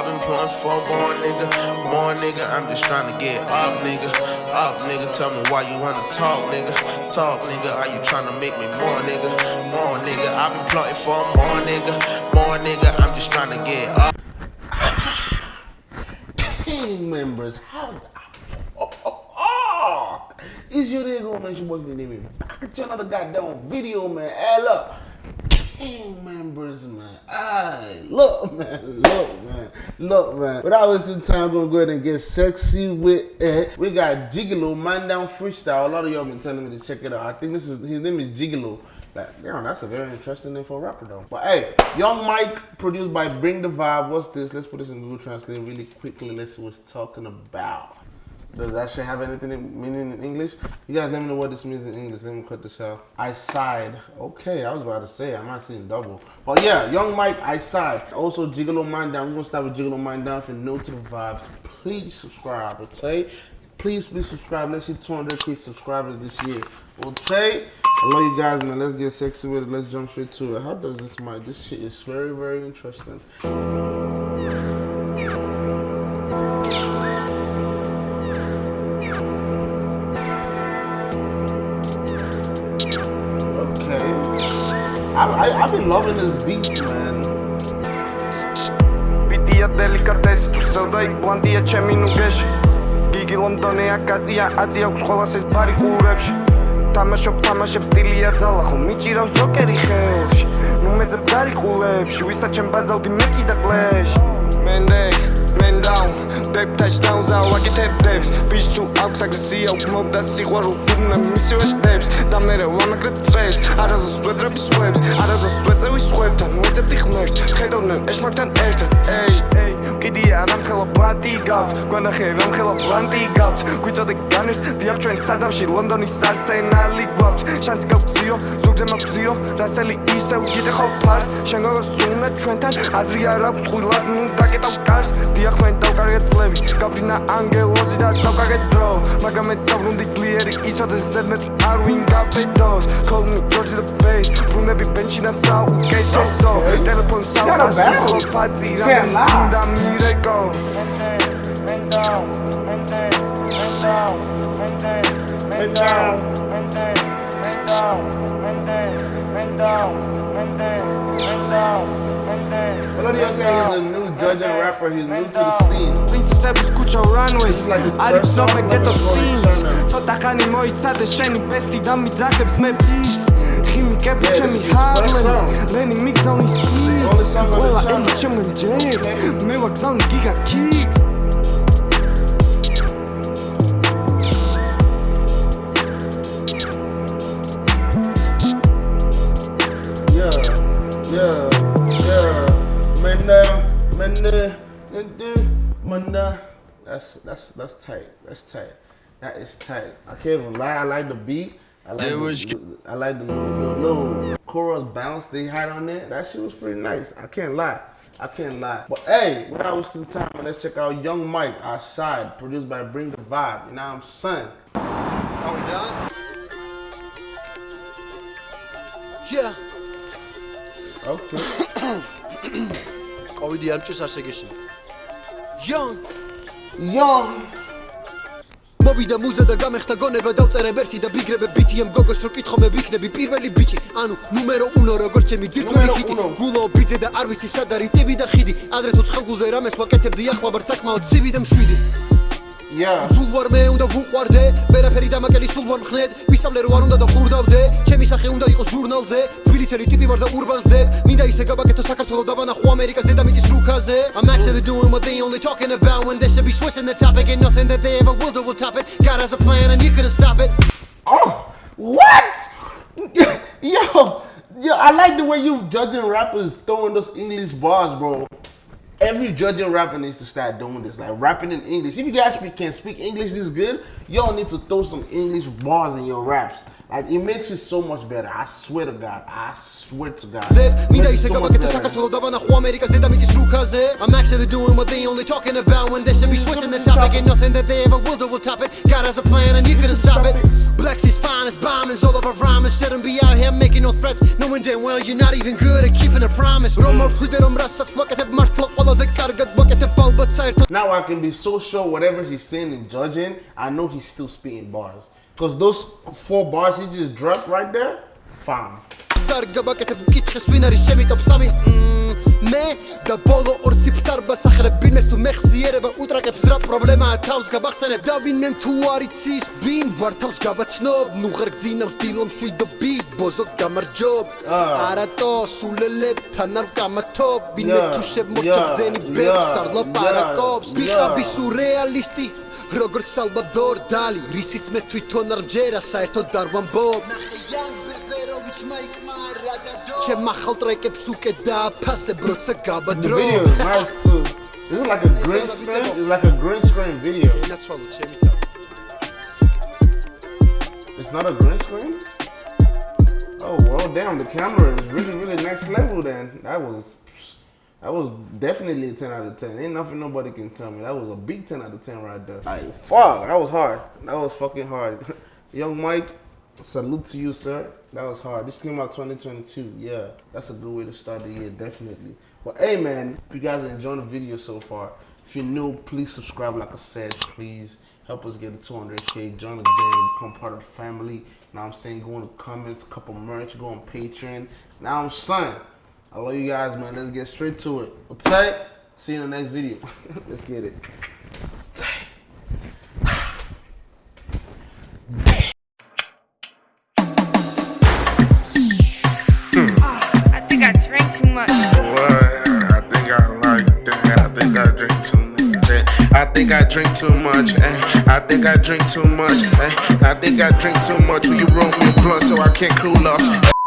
I've been pulling for more nigga, more nigga. I'm just trying to get up, nigga. Up, nigga. Tell me why you wanna talk, nigga. Talk, nigga. Are you trying to make me more, nigga? More, nigga. I've been plotting for more, nigga. More, nigga. I'm just trying to get up. Team members, how oh, oh, oh. is your nigga man? Your boy name back at you another goddamn video, man. Hey, Team members, man. Aye, look, man. Look, man. Look, man. Without wasting time, I'm gonna go ahead and get sexy with it. We got Gigolo Man Down Freestyle. A lot of y'all been telling me to check it out. I think this is his name is Gigolo. Like, damn, that's a very interesting name for a rapper, though. But hey, Young Mike, produced by Bring the Vibe. What's this? Let's put this in Google Translate really quickly. Let's see what's talking about. Does that shit have anything in, meaning in English? You guys let me know what this means in English. Let me cut this out. I sighed. Okay, I was about to say, I'm not seeing double. But yeah, Young Mike, I sighed. Also, Gigolo Mind Down. We're gonna start with Gigolo Mind Down. If you're new to the vibes, please subscribe, okay? Please, please subscribe. Let's hit 200k subscribers this year, okay? I love you guys, man. Let's get sexy with it. Let's jump straight to it. How does this mic? This shit is very, very interesting. I, I, I've been loving this beats, man. ბიტია დელიკატესი თუ სევდა იქ ბლანტია ჩემი ნუგეში გიგი ლონდონია კაცია აზი აქვს ყველას ეს ბარი ყურებში თამაშობ თამაშებს სტილია ძალა ხო მიჭირავს ჯოკერი ხელში ნუ მეძებ გარიყულებში ვისაც ჩემ ბაზავდი მე კიდე კლეში მენდე men down. Dep touchdowns out ვაკეთებ დებს ბიჭ თუ აქვს აგრესია უკმობდა სიყვარულს უნდა მისივე დებს და მე ვამაგრებ წეს არაზოს ვედრები სვებს არაზოს ვეწევი პლანტი გაქვს გვანახე რამხელა პლანტი გაქვს. გვიწოდე განერს დიახ ჩვენ სადამში ლონდონის არსენალი გვაქვს. შანსი გაქვს ზირო ზურგზე მაქვს ზირო რასელი ისევ კიდე ხო ფარს. შენ გოგოს უნდა ჩვენთან აზრი არ აქვს ყვილად ნუ დაკეტავ კარს. დიახ მე დავკარგეთ წლები გაფრინა ანგელოზი და დავკარგეთ დრო მაგრამ მე დავრუნდი ძლიერი იცოდეს ზედმეტ არ ვინ გაფედოს call me george the face ბრუნები ბენჩი და საუკეთესო ტელეფონ საუბარს ფაცი რამე და მირეკო ლინცისების ქუჩა რანვეი არის ცნობე გეტოს სინს ცოტა ხანი მოიცადე შენი ბესტი და მიზახებს მე ბის ხიმიკები ჩემი ჰარლემი ლენი მიგზავნის ტის ყველა ელი ჩემგან ჯერ მე ვაგზავნი გიგა კი That's that's that's tight. That's tight. That is tight. I can't even lie. I like the beat. I like the, I like the, the little chorus bounce they had on it. That shit was pretty nice. I can't lie. I can't lie. But hey, without wasting time, let's check out Young Mike Outside, produced by Bring the Vibe. You know what I'm saying? Are we done? Yeah. Okay. კოვიდი არ მჭირს ასე გეშინი. Young Young. მოვიდა მუზა და გამეხსნა გონება დავწერე ვერსი და ბიგრები ბიტიემ გოგოს რო კითხო მე ვიქნები პირველი ბიჭი ანუ ნუმერო 1 როგორც ჩემი ძირწველი ნუმერო ჰიტი გულო ბიძე და არ ვიცი სად არის ტივი და ხიდი ადრე თუ ხელგულზე რამეს ვაკეთებდი ახლა ვარ საკმაოდ ცივი და მშვიდი. სულ ვარ მე უნდა ვუყვარდე ვერაფერი დამაკელი სულ ვარ მხნედ ვისწავლე რო არ უნდა და ხურდავდე ჩემი სახე უნდა იყოს ჟურნალზე თბილისელი ტიპი ვარ და ურბანზე მინდა ისე გავაკეთო საქართველოს დაბანახო ამერიკას დედამიწის რუკაზე I'm actually doing what they only talking about when they should be switching the topic. And nothing that they ever will do will top it. God has a plan and you couldn't stop it. Oh, what? Yo, yo, I like the way you judging rappers throwing those English bars, bro. Every Georgian rapper needs to start doing this, like rapping in English. If you guys speak, can speak English this good, y'all need to throw some English bars in your raps. Like it makes it so much better. I swear to God. I swear to God. Zip, mi dai se kaba I'm actually doing what they only talking about when they should be switching the topic and nothing that they ever will do will top it. God has a plan and you couldn't stop it. Blacks is fine bombings, all of our rhyming shouldn't be out here making no threats. Knowing damn well you're not even good at keeping a promise. Now I can be so sure whatever he's saying and Georgian, I know he's still spitting bars. Because those four bars he just dropped right there, fine. არ გაბაკეთებ მკითხეს ვინ არის ჩემი ტოპ 3 მე და ბოლო ორ ციფრს არ ბასახლებ ბინეს თუ მეხსიერება უტრაკებს რა პრობლემაა თავს გაბახსენებ. და ვინმე თუ არიცის ვინ ვარ თავს გაბაცნობ. ნუ ხარ გძინავს დილო მშვიდობის ბოზო გამარჯობ. არატო სულელებთან არ გამათობ. ვინმე თუ შემოჭბძენი yeah, ბებს არ ლაპარაკობს ვიხაბი სურეალისტი როგორც სალვადორ დალი. რისიც მე თვითონ არ მჯერა საერთოდ არ ვამბობ. ნახე იან Չեմ մախալ տրեկեպ սուկ է դա The video is nice too This is like a green screen, it's like a green screen video It's not a green screen? Oh well damn the camera is really really next level then That was that was definitely a 10 out of 10. Ain't nothing nobody can tell me. That was a big 10 out of 10 right there. Like, fuck, that was hard. That was fucking hard. Young Mike, salute to you, sir. That was hard. This came out 2022. Yeah, that's a good way to start the year, definitely. But hey man, if you guys are enjoying the video so far, if you're new, please subscribe like I said, please. Help us get to 200k. Join the gang, become part of the family. Now I'm saying, go in the comments, couple merch, go on Patreon. Now I'm son. I love you guys, man. Let's get straight to it. Okay? See you in the next video. Let's get it. Too much. What? I think I like that. I think I drink too much. eh. I think I drink too much. eh. I think I drink too much. eh. I think I drink too much. Will you roll me a blunt so I can't cool off?